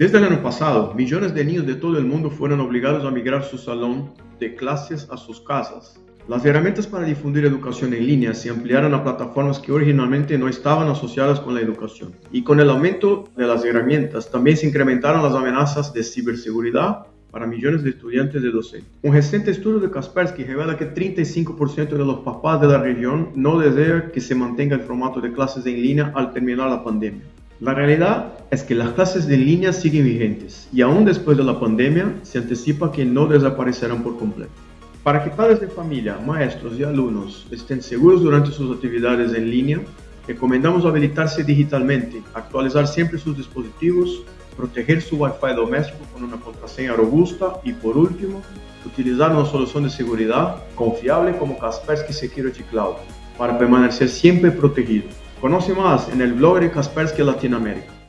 Desde el año pasado, millones de niños de todo el mundo fueron obligados a migrar su salón de clases a sus casas. Las herramientas para difundir educación en línea se ampliaron a plataformas que originalmente no estaban asociadas con la educación. Y con el aumento de las herramientas también se incrementaron las amenazas de ciberseguridad para millones de estudiantes de docentes. Un reciente estudio de Kaspersky revela que 35% de los papás de la región no desean que se mantenga el formato de clases en línea al terminar la pandemia. La realidad es que las clases de línea siguen vigentes y aún después de la pandemia se anticipa que no desaparecerán por completo. Para que padres de familia, maestros y alumnos estén seguros durante sus actividades en línea, recomendamos habilitarse digitalmente, actualizar siempre sus dispositivos, proteger su Wi-Fi doméstico con una contraseña robusta y por último, utilizar una solución de seguridad confiable como Kaspersky Security Cloud para permanecer siempre protegido. Conoce más en el blog de Kaspersky Latinoamérica.